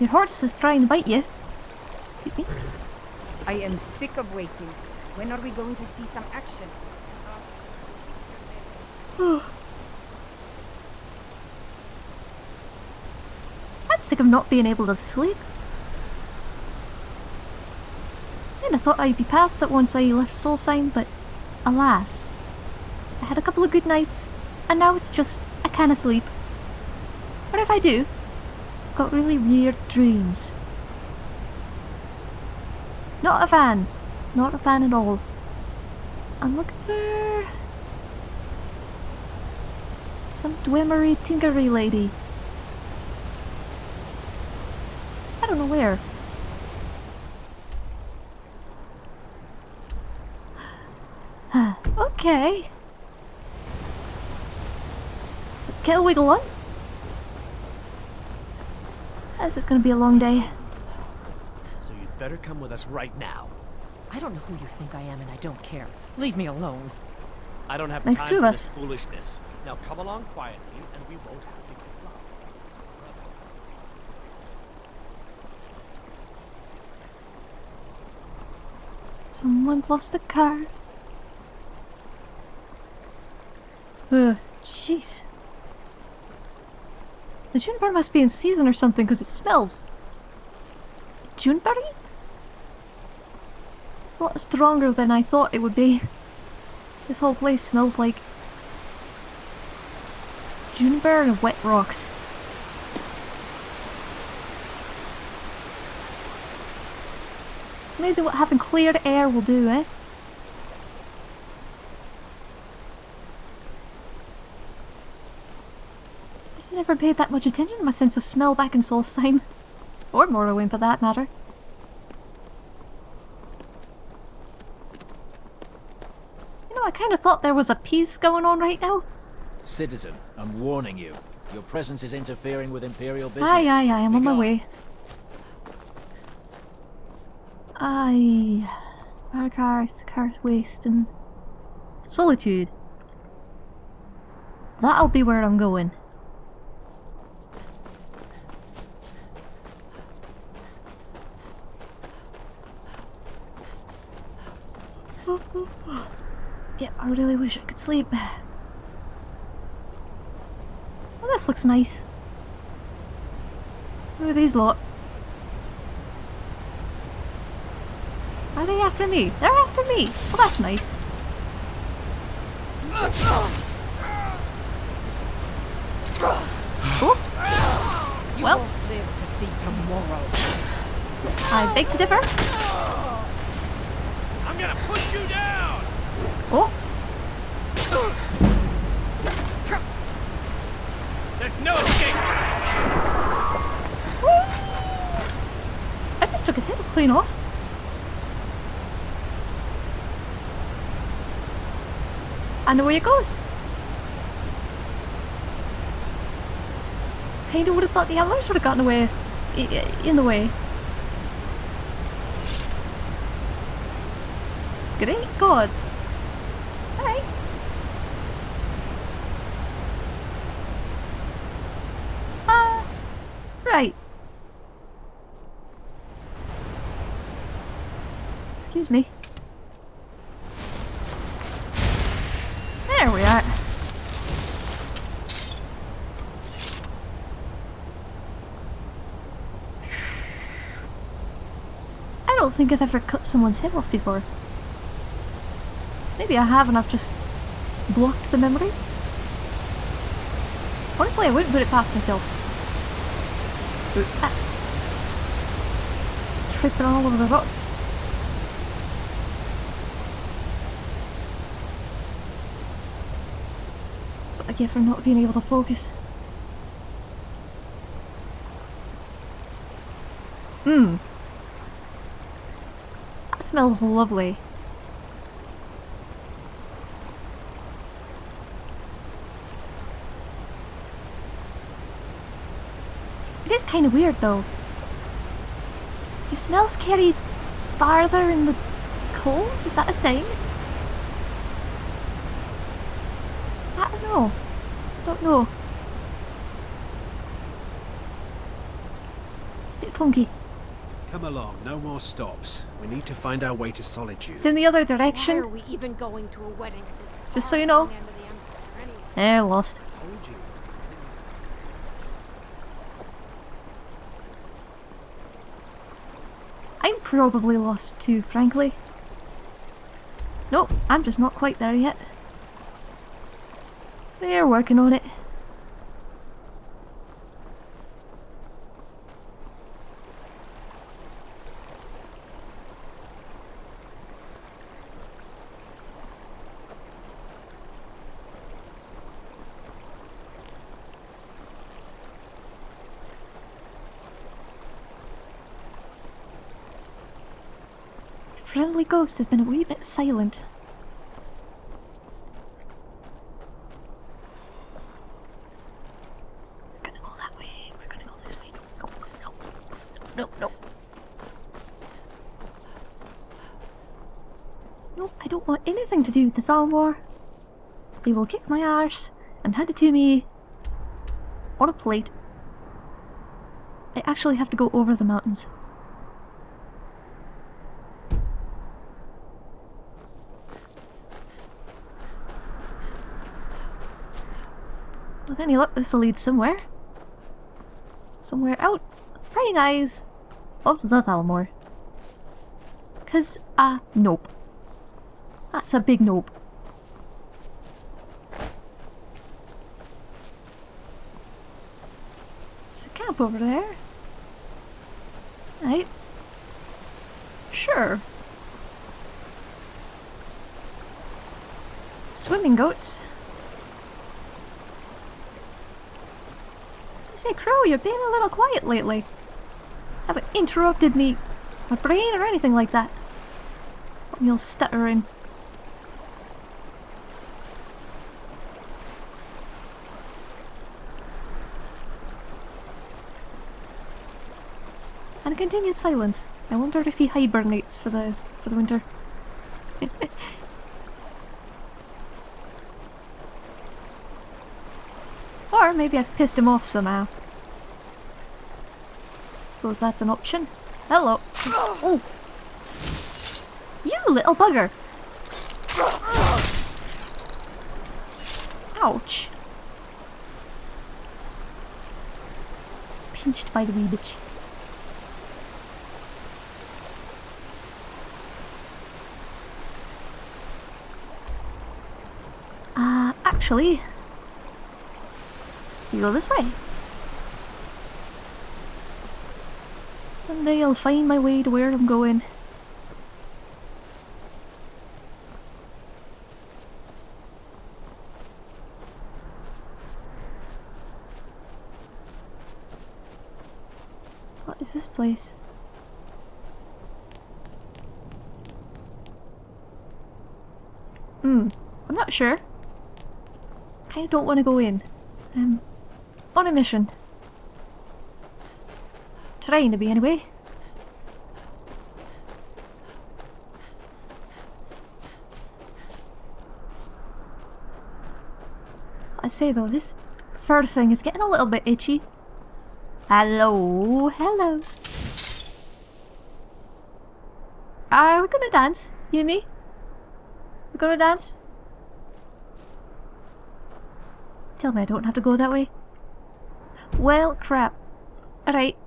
Your horse is trying to bite you. Am sick of waiting. When are we going to see some action? I'm sick of not being able to sleep. And I thought I'd be past it once I left Solstheim, but alas. I had a couple of good nights, and now it's just I can't sleep. What if I do? I've got really weird dreams. Not a fan. Not a fan at all. I'm looking for... Some Dwemery Tinkery lady. I don't know where. okay. Let's get a wiggle on. This is gonna be a long day. So you'd better come with us right now. I don't know who you think I am and I don't care. Leave me alone. I don't have Makes time two of for us. this foolishness. Now come along quietly, and we won't have to get rough. Someone lost a car. Ugh, jeez. The juniper must be in season or something because it smells. Juneberry? It's a lot stronger than I thought it would be. This whole place smells like juniper and wet rocks. It's amazing what having clear air will do, eh? I never paid that much attention to my sense of smell back in Solstheim. Or Morrowind for that matter. You know, I kind of thought there was a peace going on right now. Citizen, I'm warning you. Your presence is interfering with Imperial business. Aye, aye, aye, I'm Be on my way. Aye. Markarth, Karthwasten, and Solitude. That'll be where I'm going. I really wish I could sleep. Well, this looks nice. Who are these lot? Are they after me? They're after me! Well, that's nice. Oh, Well. live to see tomorrow. I beg to differ. I'm gonna put you down! Oh, There's no escape! I just took his head clean off. And away it goes. Kinda would have thought the others would have gotten away. In the way. Great gods. Alright. Uh, right. Excuse me. There we are. I don't think I've ever cut someone's head off before. Maybe I have and I've just blocked the memory. Honestly, I wouldn't put it past myself. Ah. Tripping all over the rocks. That's what I get for not being able to focus. Hmm. Smells lovely. It is kind of weird though. Do smells carry farther in the cold? Is that a thing? I don't know. Don't know. Bit funky. Come along, no more stops. We need to find our way to Solitude. It's in the other Why direction. are we even going to a wedding at this Just so you know. from the the anyway? Eh, lost. I told you it's the wedding. I'm probably lost too, frankly. Nope, I'm just not quite there yet. We're working on it. Friendly ghost has been a wee bit silent. We're gonna go that way. We're gonna go this way. No, no, no, no, no. No, I don't want anything to do with the Thalmor. They will kick my arse and hand it to me on a plate. I actually have to go over the mountains. Any luck, this will lead somewhere. Somewhere out prying eyes of the Thalmor. Cause, uh, nope. That's a big nope. There's a camp over there. Right. Sure. Swimming goats. Say, Crow, you're being a little quiet lately. Haven't interrupted me, my brain, or anything like that. You're stuttering. And continued silence. I wonder if he hibernates for the for the winter. maybe I've pissed him off somehow. Suppose that's an option. Hello. Oh. You little bugger. Ouch. Pinched by the wee bitch. Uh, actually, you go this way. Someday I'll find my way to where I'm going. What is this place? Hmm, I'm not sure. Kinda don't want to go in. Um, on a mission. Trying to be, anyway. I say though, this fur thing is getting a little bit itchy. Hello, hello. Are we gonna dance? You and me? We're gonna dance? Tell me I don't have to go that way. Well, crap. Alright.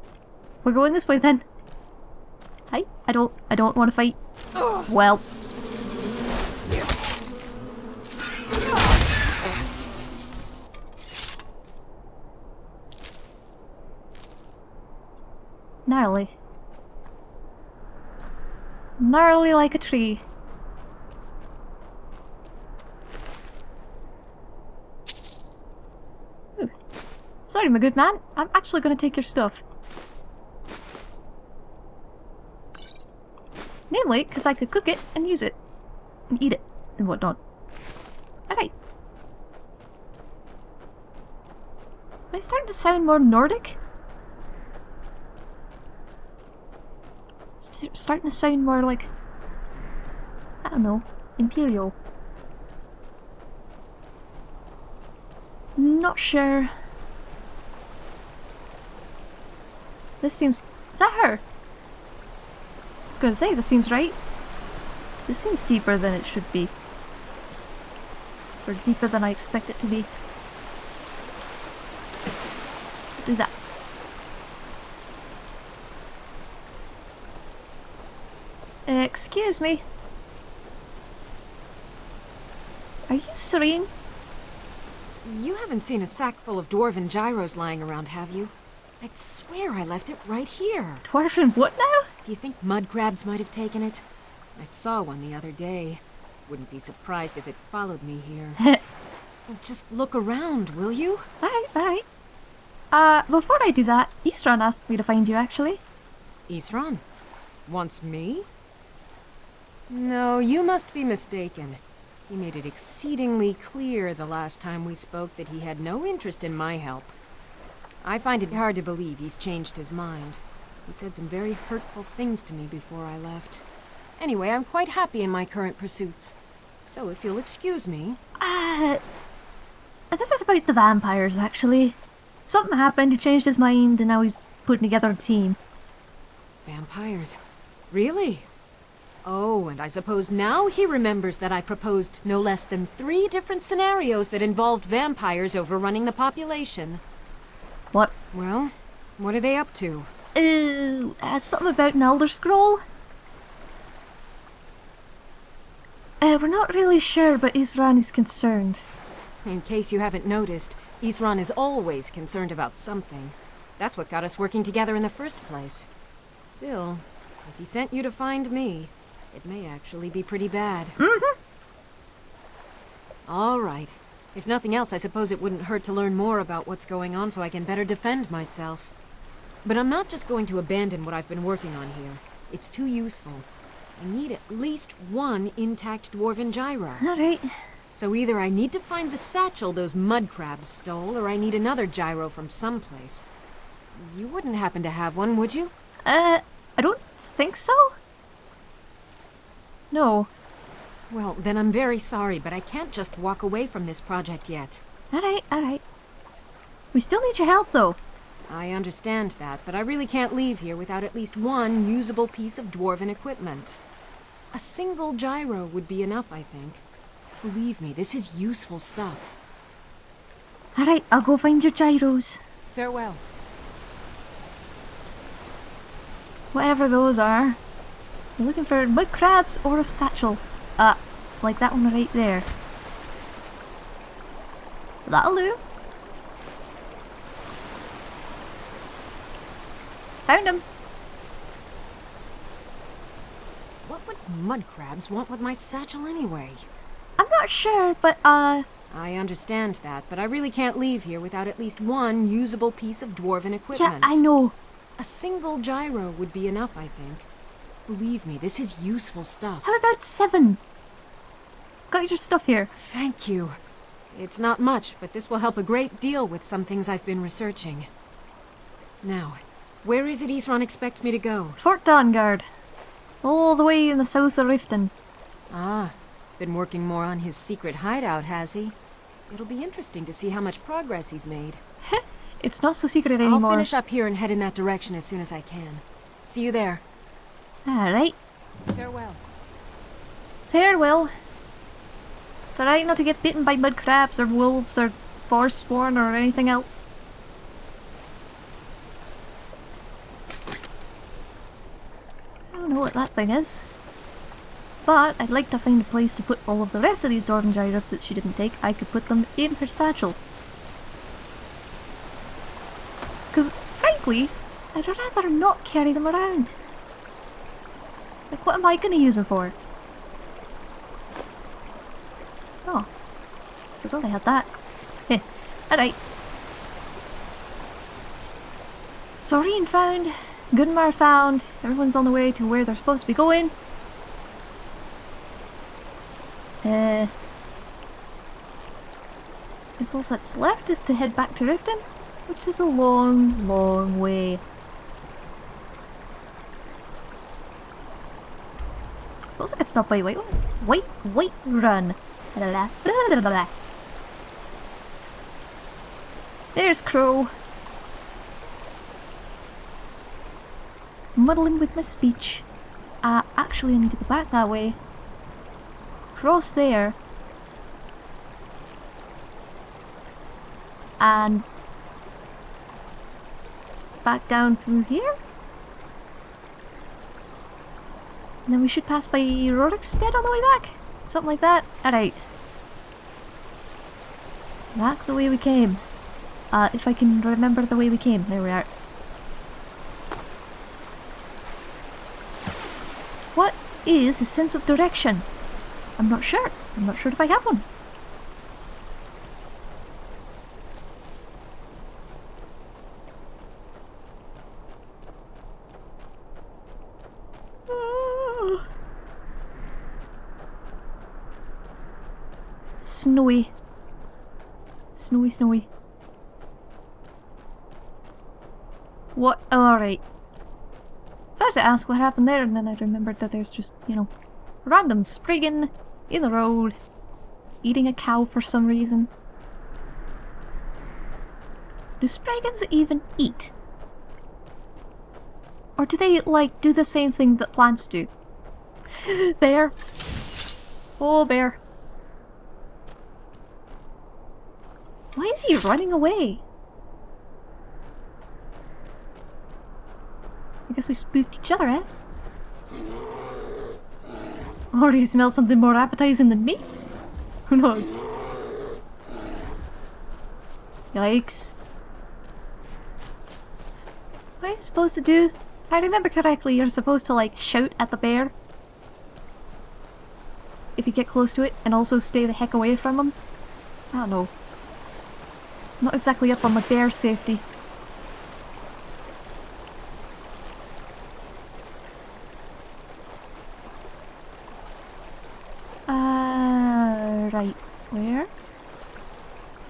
We're going this way then. Hi. I don't I don't want to fight. Well. Gnarly. Gnarly like a tree. Sorry, my good man. I'm actually going to take your stuff. Namely, because I could cook it and use it. And eat it and whatnot. Alright. Am I starting to sound more Nordic? St- starting to sound more like... I don't know. Imperial. Not sure. This seems... Is that her? I was gonna say, this seems right. This seems deeper than it should be. Or deeper than I expect it to be. Do that. Excuse me. Are you Sorine? You haven't seen a sack full of dwarven gyros lying around, have you? I'd swear I left it right here. Dwarven what now? Do you think mud crabs might have taken it? I saw one the other day. Wouldn't be surprised if it followed me here. Just look around, will you? alright, alright. Uh, before I do that, Isran asked me to find you actually. Isran? Wants me? No, you must be mistaken. He made it exceedingly clear the last time we spoke that he had no interest in my help. I find it hard to believe he's changed his mind. He said some very hurtful things to me before I left. Anyway, I'm quite happy in my current pursuits. So if you'll excuse me... Uh, this is about the vampires actually. Something happened, he changed his mind, and now he's putting together a team. Vampires. Really? Oh, and I suppose now he remembers that I proposed no less than three different scenarios that involved vampires overrunning the population. What? Well, what are they up to? Uh, uh, something about an Elder Scroll? Uh, we're not really sure, but Isran is concerned. In case you haven't noticed, Isran is always concerned about something. That's what got us working together in the first place. Still, if he sent you to find me, it may actually be pretty bad. Mm-hmm. All right. If nothing else, I suppose it wouldn't hurt to learn more about what's going on so I can better defend myself. But I'm not just going to abandon what I've been working on here. It's too useful. I need at least one intact dwarven gyro. Alright. So either I need to find the satchel those mud crabs stole, or I need another gyro from someplace. You wouldn't happen to have one, would you? Uh, I don't think so? No. Well, then I'm very sorry, but I can't just walk away from this project yet. Alright, alright. We still need your help, though. I understand that, but I really can't leave here without at least one usable piece of dwarven equipment. A single gyro would be enough, I think. Believe me, this is useful stuff. Alright, I'll go find your gyros. Farewell. Whatever those are. I'm looking for mud crabs or a satchel. Uh, like that one right there. That'll do. Found him. What would mud crabs want with my satchel anyway? I'm not sure, but uh, I understand that, but I really can't leave here without at least one usable piece of dwarven equipment. yeah, I know. A single gyro would be enough, I think. Believe me, this is useful stuff. How about seven? Got your stuff here. Thank you. It's not much, but this will help a great deal with some things I've been researching. Now, where is it Isran expects me to go? Fort Dawnguard. All the way in the south of Riften. Ah, been working more on his secret hideout, has he? It'll be interesting to see how much progress he's made. It's not so secret anymore. I'll finish up here and head in that direction as soon as I can. See you there. Alright. Farewell. Farewell. Alright not to get bitten by mud crabs or wolves or forsworn or anything else. I don't know what that thing is. But I'd like to find a place to put all of the rest of these Dwarven gyros that she didn't take. I could put them in her satchel. Because, frankly, I'd rather not carry them around. Like, what am I going to use them for? I I had that. Alright. Sorine found. Gunmar found. Everyone's on the way to where they're supposed to be going. Uh, I suppose that's left is to head back to Riften, which is a long, long way. I suppose I could stop by White, White, White Run. There's Crow. Muddling with my speech. Uh, actually I need to go back that way. Cross there. And back down through here? And then we should pass by Rorikstead on the way back? Something like that? Alright. Back the way we came. Uh, if I can remember the way we came. There we are. What is a sense of direction? I'm not sure. I'm not sure if I have one. Snowy. Snowy, snowy. What? Alright. I ask what happened there, and then I remembered that there's just, you know, random Spriggan in the road, eating a cow for some reason. Do Spriggans even eat? Or do they, like, do the same thing that plants do? bear. Oh, bear. Why is he running away? We spooked each other, eh? Or he smells something more appetizing than me? Who knows? Yikes. What are you supposed to do? If I remember correctly, you're supposed to like shout at the bear. If you get close to it and also stay the heck away from him. I don't know. Not exactly up on my bear safety. Uh, right. Where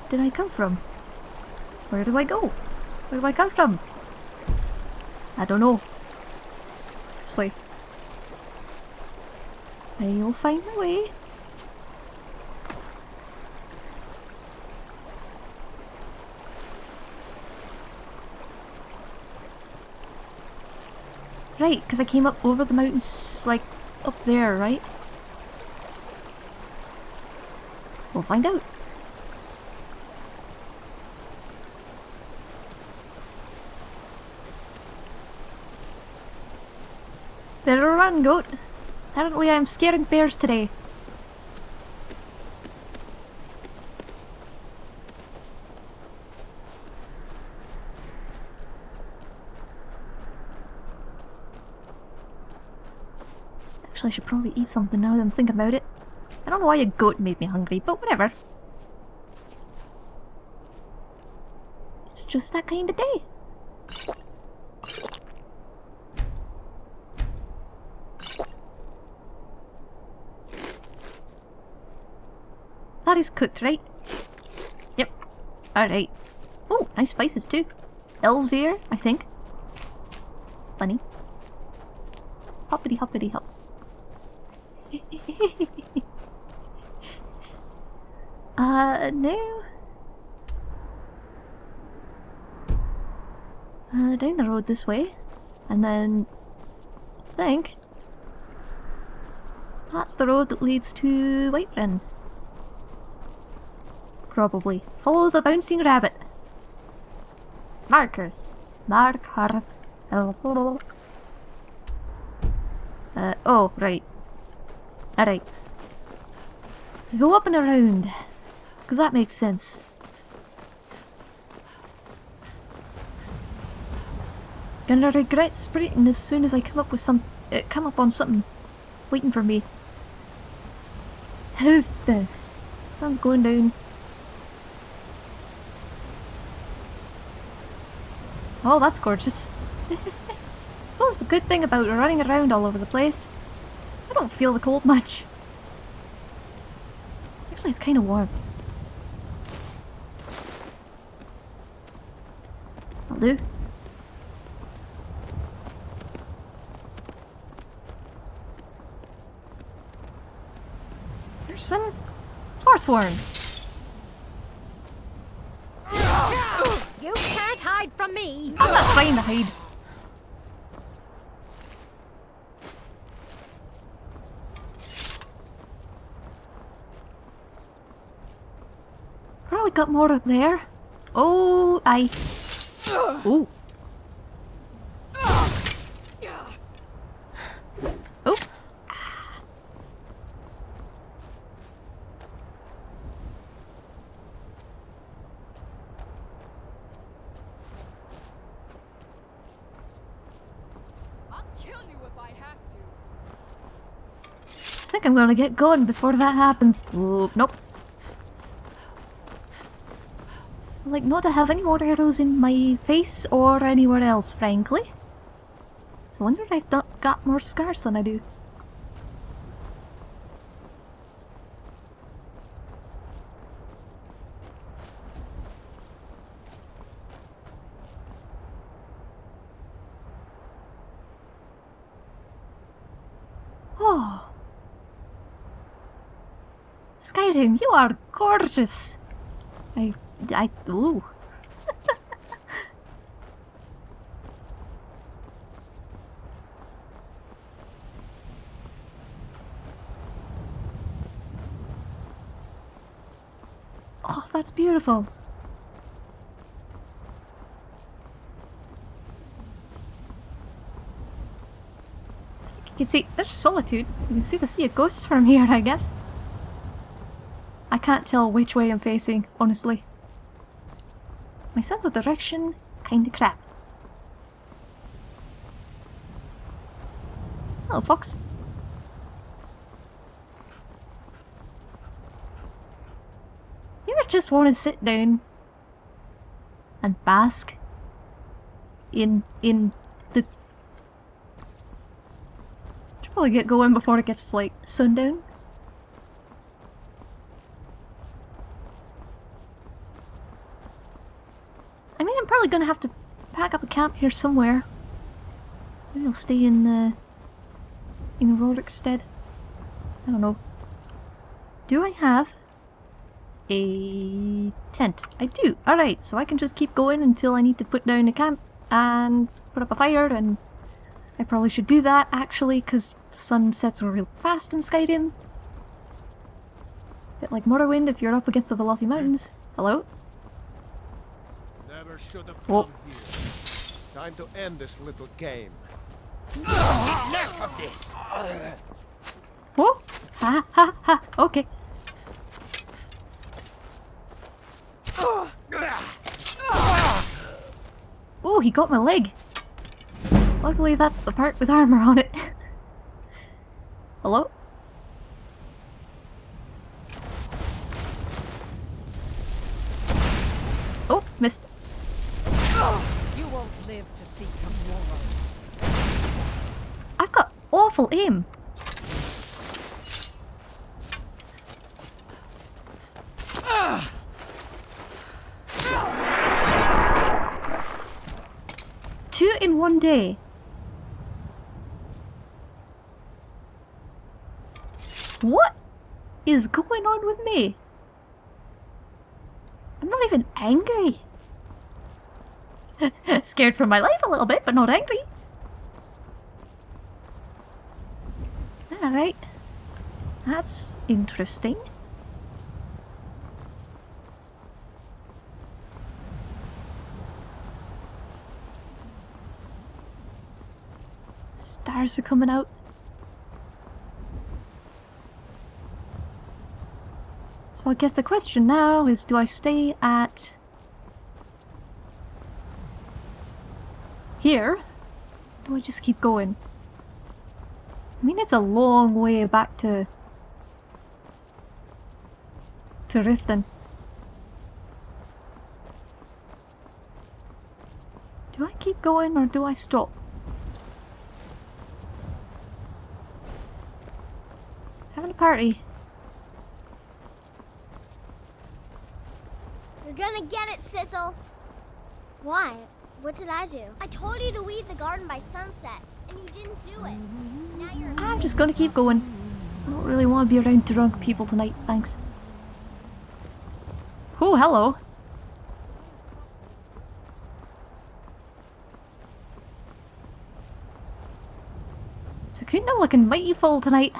did I come from? Where do I go? Where do I come from? I don't know. This way. I'll find my way. Right, because I came up over the mountains, like, up there, right? We'll find out. Goat. Apparently I'm scaring bears today. Actually, I should probably eat something now that I'm thinking about it. I don't know why a goat made me hungry, but whatever. It's just that kind of day. That is cooked, right? Yep. Alright. Oh, nice spices too. Ear, I think. Funny. Hoppity hoppity hop. uh, no. Uh, down the road this way. And then... I think... That's the road that leads to Whiterun. Probably. Follow the bouncing rabbit. Markers. Markers. Uh, oh, right. Alright. Go up and around. Because that makes sense. Gonna regret sprinting as soon as I come up with some... Uh, come up on something waiting for me. How the... Sun's going down. Oh, that's gorgeous. I suppose the good thing about running around all over the place, I don't feel the cold much. Actually, it's kind of warm. I'll do. Person? Forsworn! Me! I'm not trying to hide. Probably got more up there. Oh, I. Oh. Oh. I'll kill you if I have to. I think I'm gonna get going before that happens. Nope. I like not to have any more arrows in my face or anywhere else, frankly. So I wonder I've got more scars than I do. Oh. Skyrim, you are gorgeous. I, I, ooh. oh, that's beautiful. You can see, there's solitude. You can see the sea of ghosts from here, I guess. I can't tell which way I'm facing, honestly. My sense of direction, kinda crap. Hello, fox. You ever just want to sit down and bask in in the should probably get going before it gets like sundown. I'm probably gonna have to pack up a camp here somewhere. Maybe I'll stay in uh, in Rorikstead. I don't know. Do I have a tent? I do. Alright, so I can just keep going until I need to put down a camp and put up a fire and I probably should do that actually because the sun sets real fast in Skyrim. Bit like Morrowind if you're up against the Velothi Mountains. Hello? Never should have Oh. here. Time to end this little game. Enough of this! Whoa! Ha ha ha! Okay. Oh, he got my leg. Luckily, that's the part with armor on it. Hello? Oh, missed. You won't live to see tomorrow. I've got awful aim. Two in one day. What is going on with me? I'm not even angry. Scared for my life a little bit, but not angry. Alright. That's interesting. Stars are coming out. So I guess the question now is do I stay at here? Do I just keep going? I mean, it's a long way back to... to Riften. Do I keep going or do I stop? Having a party. You're gonna get it, Sissel. Why? What did I do? I told you to weed the garden by sunset, and you didn't do it. Now you're. I'm just gonna keep going. I don't really want to be around drunk people tonight, thanks. Oh, hello. So couldn't have looking mighty full tonight.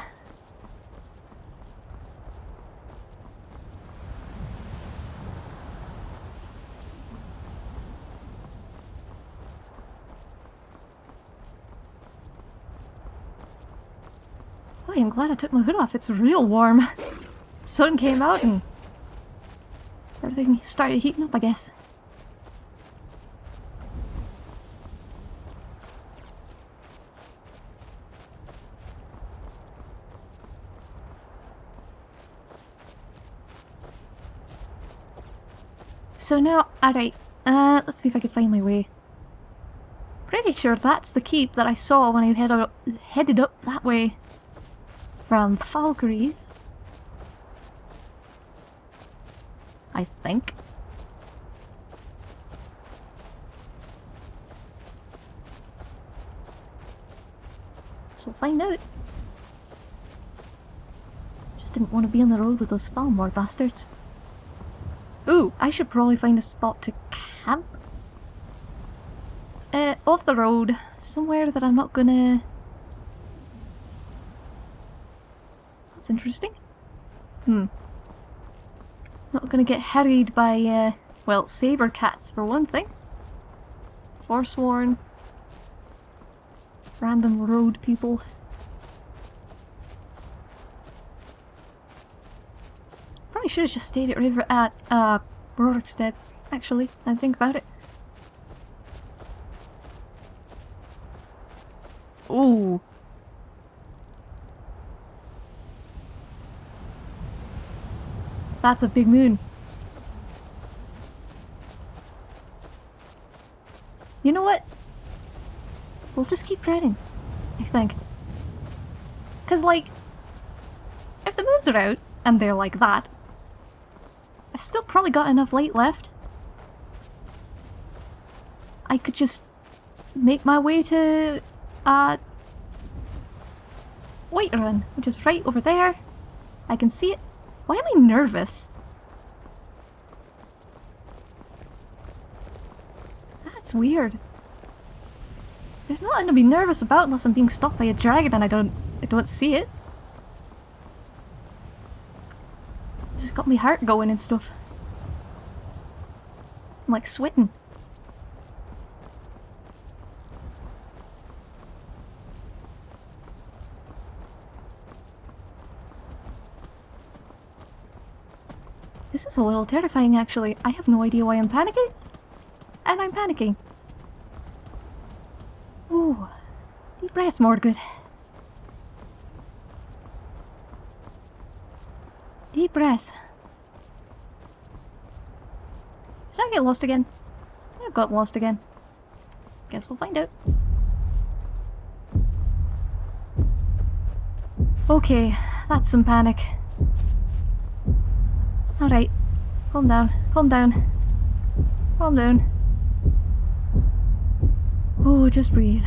Glad I took my hood off. It's real warm. sun came out and everything started heating up, I guess. So now, alright, uh, let's see if I can find my way. Pretty sure that's the keep that I saw when I head headed up that way from Falkreath. I think. So we'll find out. Just didn't want to be on the road with those Thalmor bastards. Ooh, I should probably find a spot to camp. Uh, off the road. Somewhere that I'm not gonna... That's interesting. Hmm. Not gonna get harried by, uh, well, saber cats for one thing. Forsworn. Random road people. Probably should have just stayed at River at uh Rorikstead, actually, I think about it. Ooh. That's a big moon. You know what? We'll just keep riding, I think. Because, like, if the moons are out, and they're like that, I've still probably got enough light left. I could just make my way to, uh, Whiterun, which is right over there. I can see it. Why am I nervous? That's weird. There's nothing to be nervous about unless I'm being stopped by a dragon and I don't I don't see it. Just got my heart going and stuff. I'm like sweating. This is a little terrifying actually. I have no idea why I'm panicking. And I'm panicking. Ooh. Deep breaths, Mordgood. Deep breath. Did I get lost again? I got lost again. Guess we'll find out. Okay, that's some panic. Alright. Calm down. Calm down. Calm down. Oh, just breathe.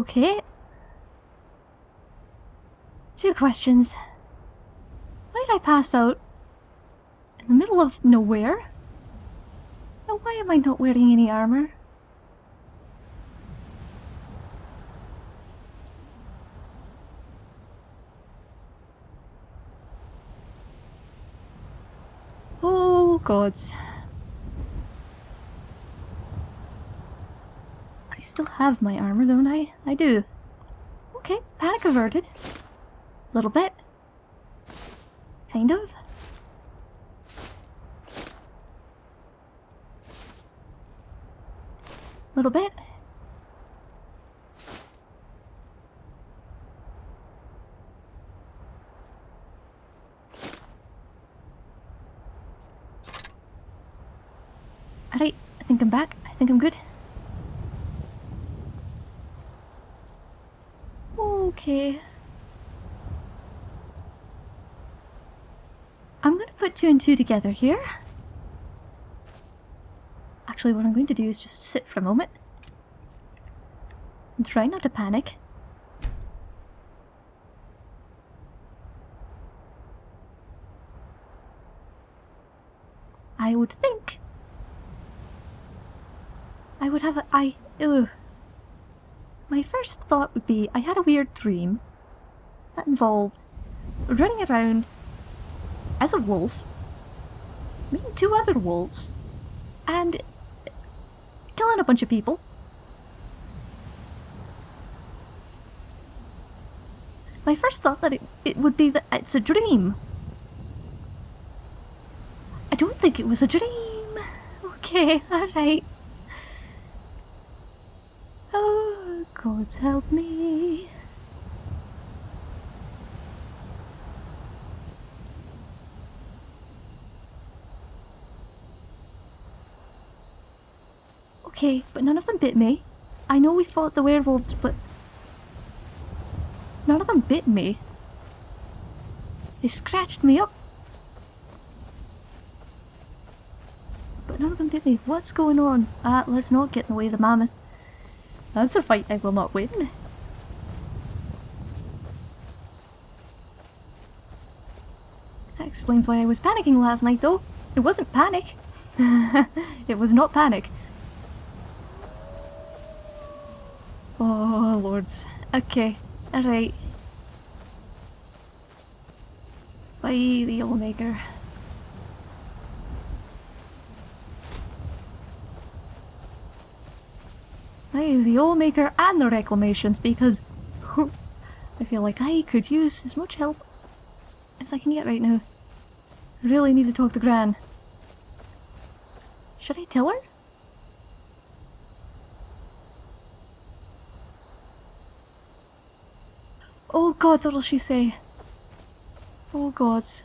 Okay. Two questions. Why did I pass out? In the middle of nowhere? And why am I not wearing any armor? Oh gods. I still have my armor, don't I? I do. Okay, panic averted. A Little bit. Kind of. Little bit. Alright, I think I'm back. I think I'm good. Okay. I'm gonna put two and two together here. Actually, what I'm going to do is just sit for a moment. And try not to panic. I would think I would have a- I- ugh. My first thought would be I had a weird dream that involved running around as a wolf, meeting two other wolves, and killing a bunch of people. My first thought that it, it would be that it's a dream. I don't think it was a dream. Okay, alright. Gods help me. Okay, but none of them bit me. I know we fought the werewolves, but none of them bit me. They scratched me up. But none of them bit me. What's going on? Ah, let's not get in the way of the mammoth. That's a fight I will not win. That explains why I was panicking last night though. It wasn't panic. it was not panic. Oh, lords. Okay, alright. Bye, the Maker. Bye, the Maker and the Reclamations, because I feel like I could use as much help as I can get right now. I really need to talk to Gran. Should I tell her? Oh gods, what'll she say? Oh gods.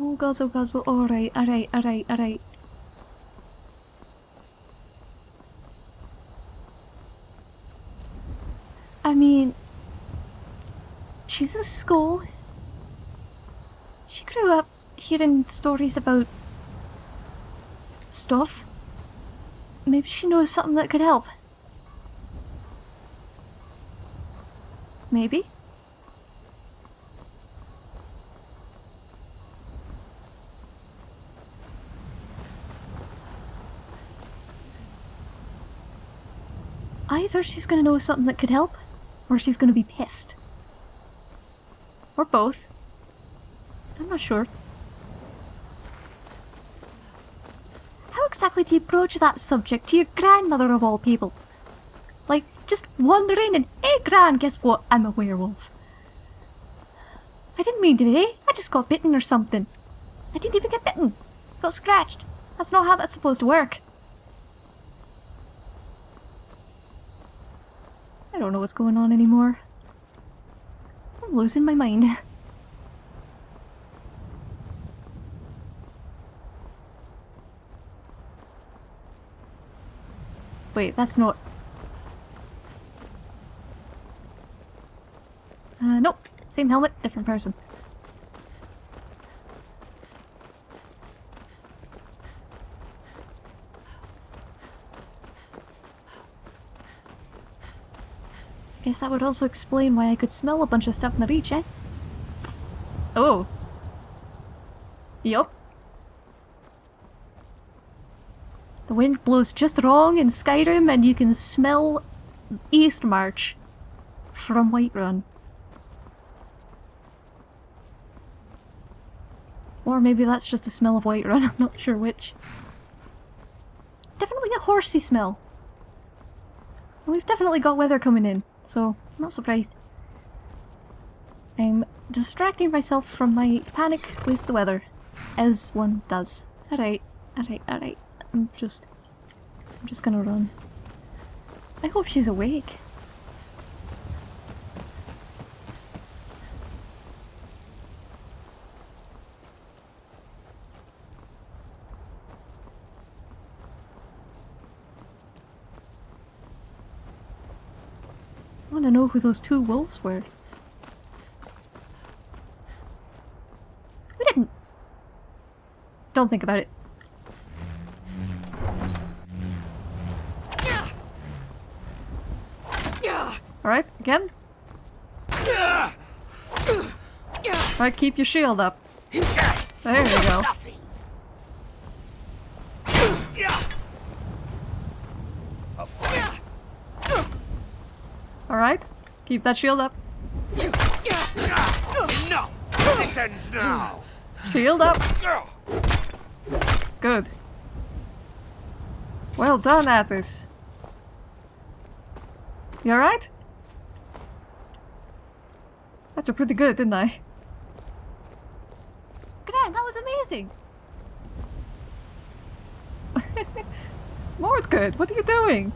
Oh gods, oh gods, well, alright, alright, alright, alright. I mean, she's in school. She grew up hearing stories about stuff. Maybe she knows something that could help. Maybe. Either she's gonna know something that could help, or she's gonna be pissed. Or both. I'm not sure. How exactly do you broach that subject to your grandmother of all people? Like, just wandering and, hey gran, guess what? I'm a werewolf. I didn't mean to be. I just got bitten or something. I didn't even get bitten. Got scratched. That's not how that's supposed to work. I don't know what's going on anymore. Losing my mind. Wait, that's not... Uh, nope. Same helmet, different person. Guess that would also explain why I could smell a bunch of stuff in the beach, eh? Oh. Yup. The wind blows just wrong in Skyrim and you can smell Eastmarch from Whiterun. Or maybe that's just the smell of Whiterun, I'm not sure which. Definitely a horsey smell. We've definitely got weather coming in, so not surprised. I'm distracting myself from my panic with the weather, as one does. Alright, alright, alright. I'm just... I'm just gonna run. I hope she's awake. Who those two wolves were. We didn't. Don't think about it. Alright, again. Alright, keep your shield up. There you go. Alright, keep that shield up. No! This ends now! Shield up. Good. Well done, Athis. You alright? That's a pretty good, didn't I? Gran, that was amazing! Mordgood, what are you doing?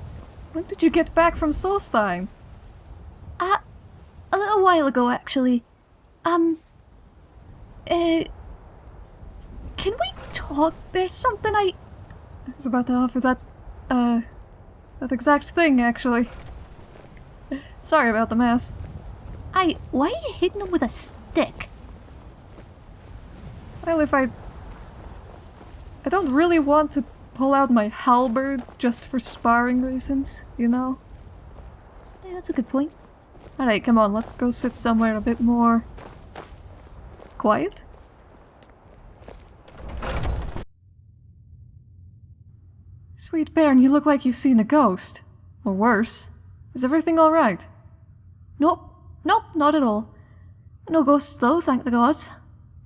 When did you get back from Solstheim? A little while ago, actually. Um, uh, can we talk? There's something I... I was about to offer that, uh, that exact thing, actually. Sorry about the mess. I... Why are you hitting him with a stick? Well, if I... I don't really want to pull out my halberd just for sparring reasons, you know? Yeah, that's a good point. Alright, come on, let's go sit somewhere a bit more... quiet? Sweet Bairn, you look like you've seen a ghost. Or worse. Is everything alright? Nope. Nope, not at all. No ghosts though, thank the gods.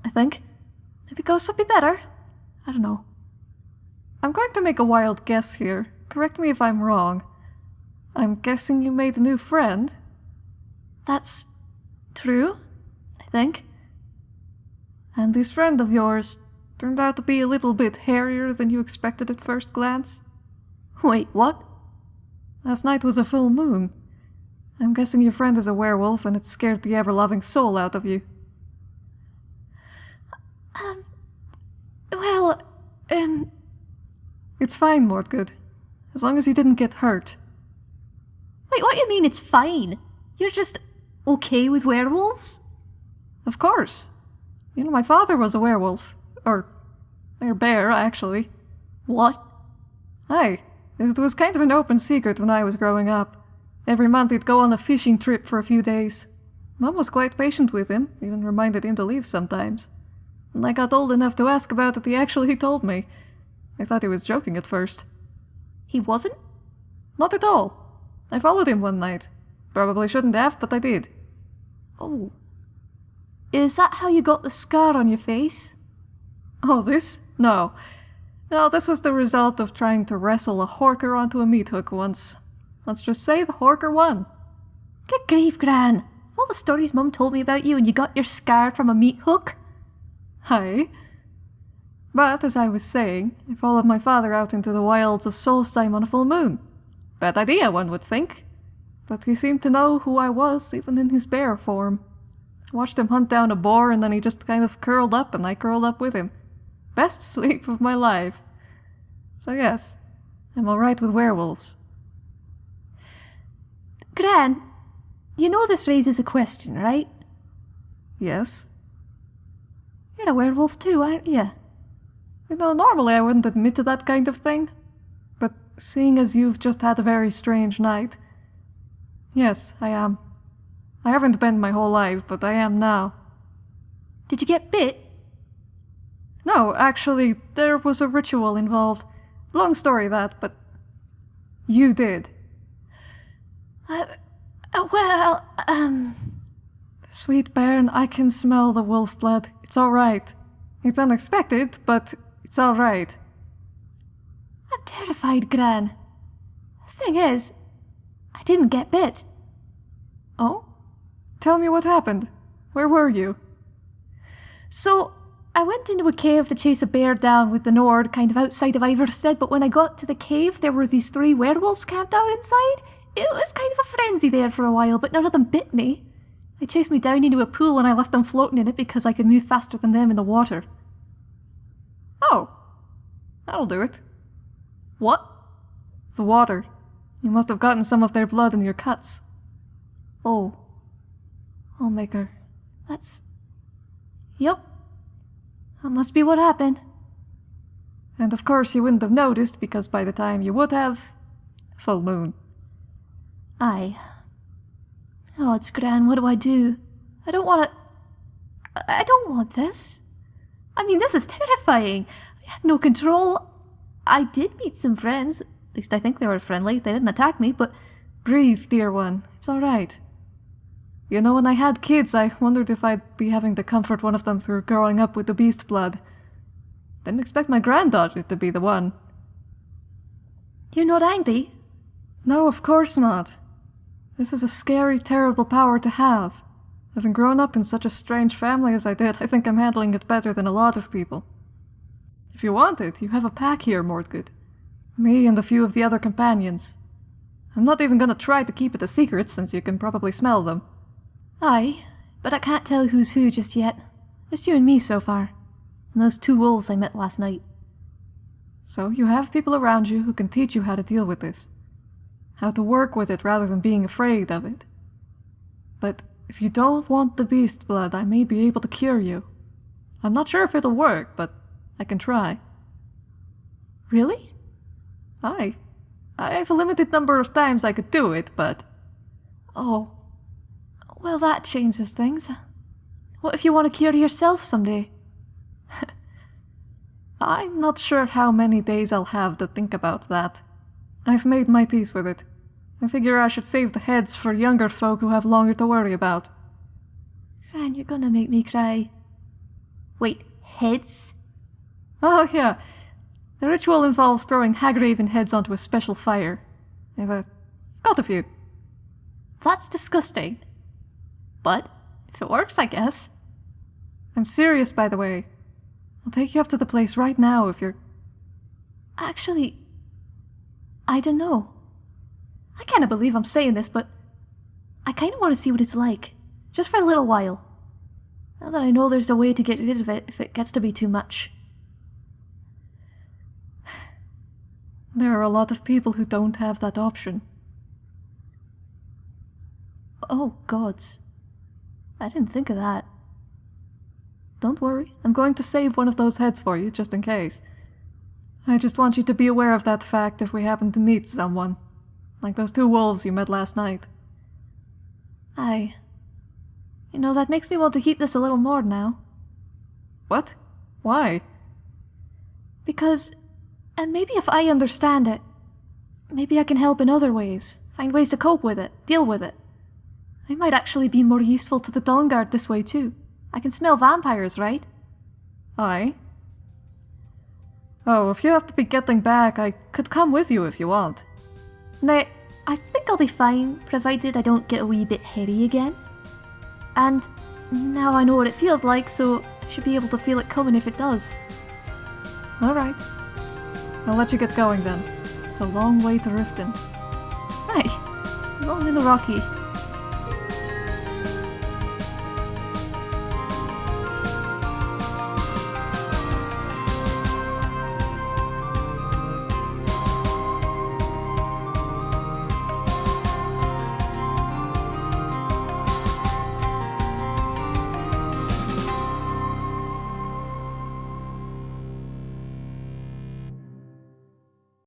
I think. Maybe ghosts would be better. I don't know. I'm going to make a wild guess here. Correct me if I'm wrong. I'm guessing you made a new friend? That's true, I think. And this friend of yours turned out to be a little bit hairier than you expected at first glance? Wait, what? Last night was a full moon. I'm guessing your friend is a werewolf and it scared the ever-loving soul out of you. Um... Well, um... It's fine, Mordgood. As long as you didn't get hurt. Wait, what do you mean it's fine? You're just okay with werewolves? Of course. You know, my father was a werewolf. Or... or bear, actually. What? Aye. It was kind of an open secret when I was growing up. Every month he'd go on a fishing trip for a few days. Mom was quite patient with him, even reminded him to leave sometimes. When I got old enough to ask about it, he actually told me. I thought he was joking at first. He wasn't? Not at all. I followed him one night. Probably shouldn't have, but I did. Oh. Is that how you got the scar on your face? Oh, this? No. No, this was the result of trying to wrestle a horker onto a meat hook once. Let's just say the horker won. Good grief, Gran! All the stories Mum told me about you and you got your scar from a meat hook? Hi. But, as I was saying, I followed my father out into the wilds of Solstheim on a full moon. Bad idea, one would think. But he seemed to know who I was, even in his bear form. I watched him hunt down a boar and then he just kind of curled up and I curled up with him. Best sleep of my life. So yes, I'm alright with werewolves. Gran, You know this raises a question, right? Yes? You're a werewolf too, aren't you? You know, normally I wouldn't admit to that kind of thing. But seeing as you've just had a very strange night. Yes, I am. I haven't been my whole life, but I am now. Did you get bit? No, actually, there was a ritual involved. Long story that, but. You did. Uh, uh, well, um. Sweet Baron, I can smell the wolf blood. It's alright. It's unexpected, but it's alright. I'm terrified, Gran. The thing is, I didn't get bit. Oh? Tell me what happened. Where were you? So, I went into a cave to chase a bear down with the Nord, kind of outside of Ivarstead, but when I got to the cave, there were these three werewolves camped out inside. It was kind of a frenzy there for a while, but none of them bit me. They chased me down into a pool and I left them floating in it because I could move faster than them in the water. Oh. That'll do it. What? The water. You must have gotten some of their blood in your cuts. Oh. oh Maker. That's. Yup. That must be what happened. And of course you wouldn't have noticed because by the time you would have. full moon. Aye. Oh, it's grand. What do I do? I don't want to. I don't want this. I mean, this is terrifying. I had no control. I did meet some friends. At least I think they were friendly. They didn't attack me, but. Breathe, dear one. It's alright. You know, when I had kids, I wondered if I'd be having to comfort one of them through growing up with the beast blood. Didn't expect my granddaughter to be the one. You're not angry? No, of course not. This is a scary, terrible power to have. Having grown up in such a strange family as I did, I think I'm handling it better than a lot of people. If you want it, you have a pack here, Mordgood. Me and a few of the other companions. I'm not even gonna try to keep it a secret, since you can probably smell them. Aye, but I can't tell who's who just yet. Just you and me so far. And those two wolves I met last night. So you have people around you who can teach you how to deal with this. How to work with it rather than being afraid of it. But if you don't want the beast blood, I may be able to cure you. I'm not sure if it'll work, but I can try. Really? Aye. I have a limited number of times I could do it, but... Oh. Well, that changes things. What if you want to cure yourself someday? I'm not sure how many days I'll have to think about that. I've made my peace with it. I figure I should save the heads for younger folk who have longer to worry about. Ran, you're gonna make me cry. Wait, heads? Oh, yeah. The ritual involves throwing Hagraven heads onto a special fire. I've uh, got a few. That's disgusting. But, if it works, I guess. I'm serious, by the way. I'll take you up to the place right now if you're... Actually, I don't know. I can't believe I'm saying this, but I kind of want to see what it's like. Just for a little while. Now that I know there's a way to get rid of it if it gets to be too much. There are a lot of people who don't have that option. Oh, gods. I didn't think of that. Don't worry, I'm going to save one of those heads for you, just in case. I just want you to be aware of that fact if we happen to meet someone. Like those two wolves you met last night. Aye. You know, that makes me want to keep this a little more now. What? Why? Because, and maybe if I understand it, maybe I can help in other ways, find ways to cope with it, deal with it. I might actually be more useful to the Dawnguard this way too. I can smell vampires, right? Aye. Oh, if you have to be getting back, I could come with you if you want. Now, I think I'll be fine, provided I don't get a wee bit hairy again. And now I know what it feels like, so I should be able to feel it coming if it does. Alright. I'll let you get going then. It's a long way to Riften. Hey, long in the Rocky.